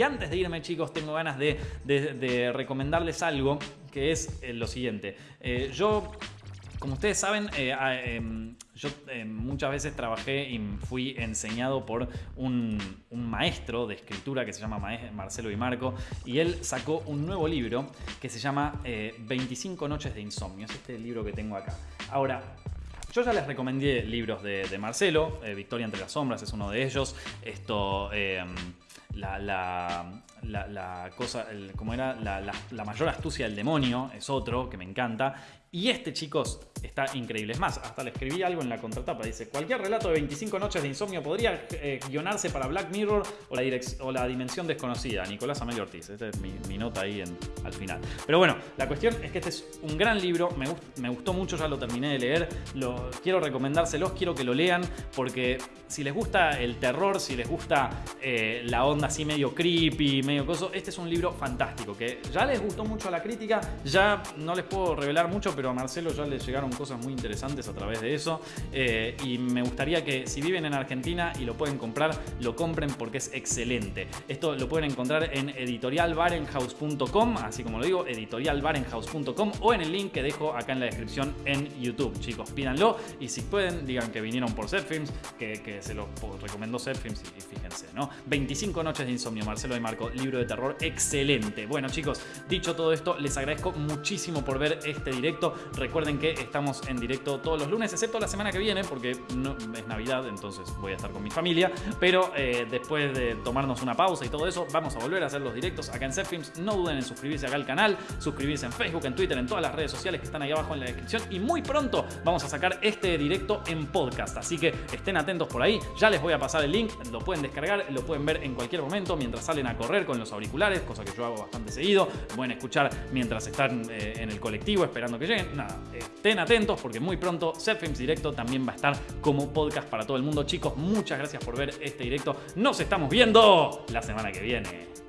Y antes de irme, chicos, tengo ganas de, de recomendarles algo que es lo siguiente. yo como ustedes saben, eh, em, yo eh, muchas veces trabajé y fui enseñado por un, maestro de escritura que se llama Marcelo y Marco y él sacó un nuevo libro que se llama 25 eh, noches de insomnio. Es este libro que tengo acá. Ahora, yo ya les recomendé libros de, Marcelo, Victoria entre las sombras es uno de ellos. Esto, em, la, la, cosa, como era la, mayor astucia del demonio, es otro que me encanta. Y este, chicos, está increíble. Es más, hasta le escribí algo en la contratapa. Dice, cualquier relato de 25 noches de insomnio podría eh, guionarse para Black Mirror o la, dimensión desconocida. Nicolás Amelio Ortiz. Esta es mi, nota ahí al final. Pero bueno, la cuestión es que este es un gran libro. Me, me gustó mucho, ya lo terminé de leer. Lo, quiero recomendárselos, quiero que lo lean. Porque si les gusta el terror, si les gusta eh, la onda así medio creepy, medio coso, este es un libro fantástico. Que ya les gustó mucho a la crítica. Ya no les puedo revelar mucho, pero a Marcelo ya le llegaron cosas muy interesantes a través de eso. Eh, y me gustaría que si viven en Argentina y lo pueden comprar, lo compren porque es excelente. Esto lo pueden encontrar en editorialbarenhouse.com, así como lo digo, editorialbarenhouse.com o en el link que dejo acá en la descripción en YouTube. Chicos, pídanlo y si pueden, digan que vinieron por Setfilms, que, que se los recomendó Setfilms y, y fíjense, ¿no? 25 noches de insomnio, Marcelo de Marco, libro de terror excelente. Bueno, chicos, dicho todo esto, les agradezco muchísimo por ver este directo. Recuerden que estamos en directo todos los lunes, excepto la semana que viene, porque es Navidad, entonces voy a estar con mi familia. Pero eh, después de tomarnos una pausa y todo eso, vamos a volver a hacer los directos acá en Setfilms. No duden en suscribirse acá al canal, suscribirse en Facebook, en Twitter, en todas las redes sociales que están ahí abajo en la descripción. Y muy pronto vamos a sacar este directo en podcast. Así que estén atentos por ahí. Ya les voy a pasar el link, lo pueden descargar, lo pueden ver en cualquier momento mientras salen a correr con los auriculares, cosa que yo hago bastante seguido. pueden escuchar mientras están eh, en el colectivo esperando que lleguen nada, estén atentos porque muy pronto Films Directo también va a estar como podcast para todo el mundo. Chicos, muchas gracias por ver este directo. Nos estamos viendo la semana que viene.